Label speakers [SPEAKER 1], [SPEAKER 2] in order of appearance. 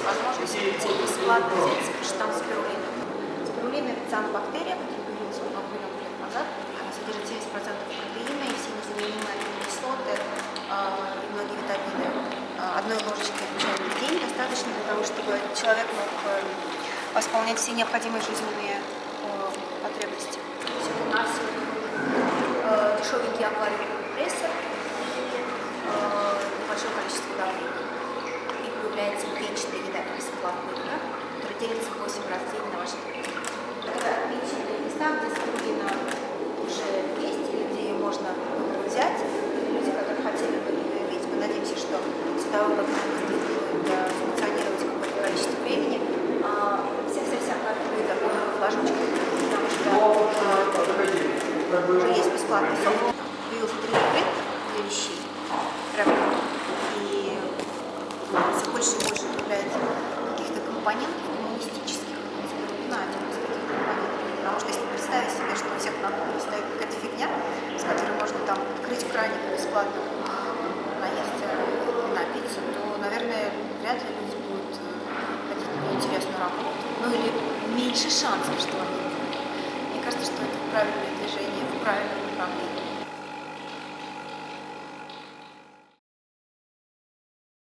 [SPEAKER 1] есть возможность прийти бесплатно взять штамм спирулины. Спирулина – это цианобактерия, которая появилась много-много лет назад. Она содержит 70% протеина и все незаменимые аминокислоты э, и многие витамины. Э, одной ложечки в день достаточно для того, чтобы человек мог э, восполнять все необходимые жизненные э, потребности. У нас э, дешевенький аквариум компрессор, э, большое количество давления. Плавная которая делится 8 раз в день на ваш Это места, где спрудина уже есть, или где ее можно взять. Люди, которые хотели бы ее иметь, мы надеемся, что судовой программист будет функционировать какое-то количество времени. Вся-вся-вся карта будет заполнена флажочкой, потому что уже есть бесплатный софт. Появился 3D для вещей. И все больше и больше появляется каких-то компонентов гуманистических. На. Потому что если представить себе, что у всех на кухне стоит какая-то фигня, с которой можно там открыть краник бесплатно наесться и напиться, то, наверное, вряд ли люди будут ходить на интересную работу. Ну или меньше шансов, что они Мне кажется, что это правильное движение в правильном направлении.